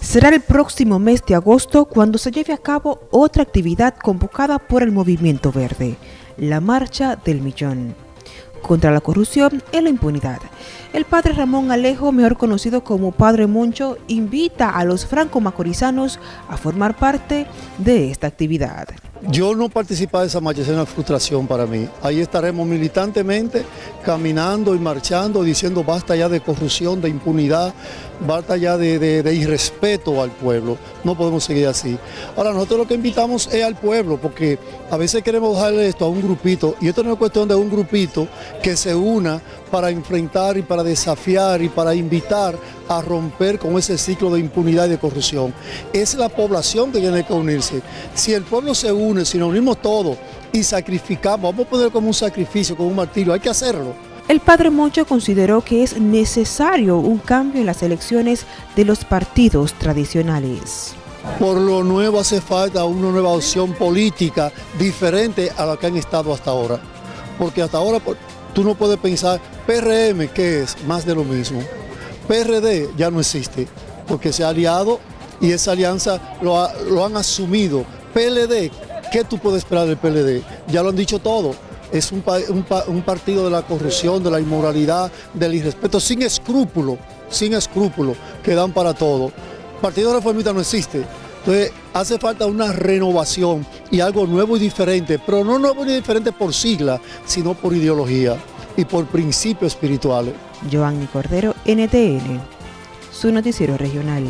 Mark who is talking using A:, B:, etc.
A: Será el próximo mes de agosto cuando se lleve a cabo otra actividad convocada por el Movimiento Verde, la Marcha del Millón, contra la corrupción y la impunidad. El padre Ramón Alejo, mejor conocido como Padre Moncho, invita a los franco-macorizanos a formar parte de esta actividad.
B: Yo no participar de esa marcha es una frustración para mí. Ahí estaremos militantemente caminando y marchando, diciendo basta ya de corrupción, de impunidad, basta ya de, irrespeto al pueblo. No podemos seguir así. Ahora, nosotros lo que invitamos es al pueblo, porque a veces queremos dejarle esto a un grupito, y esto no es cuestión de un grupito que se una para enfrentar y para desafiar y para invitar a romper con ese ciclo de impunidad y de corrupción. Es la población que tiene que unirse. Si el pueblo se une, si nos unimos todos y sacrificamos, vamos a poner como un sacrificio, como un martirio, hay que hacerlo.
A: El padre Moncho consideró que es necesario un cambio en las elecciones de los partidos tradicionales.
B: Por lo nuevo hace falta una nueva opción política diferente a la que han estado hasta ahora. Porque hasta ahora tú no puedes pensar, PRM, ¿qué es? Más de lo mismo. PRD ya no existe, porque se ha aliado y esa alianza lo, han asumido. PLD, ¿qué tú puedes esperar del PLD? Ya lo han dicho todo. Es un, partido de la corrupción, de la inmoralidad, del irrespeto, sin escrúpulo, sin escrúpulo, que dan para todo. Partido reformista no existe. Entonces hace falta una renovación y algo nuevo y diferente, pero no nuevo y diferente por sigla, sino por ideología y por principios espirituales.
A: Giovanni Cordero, NTN, su noticiero regional.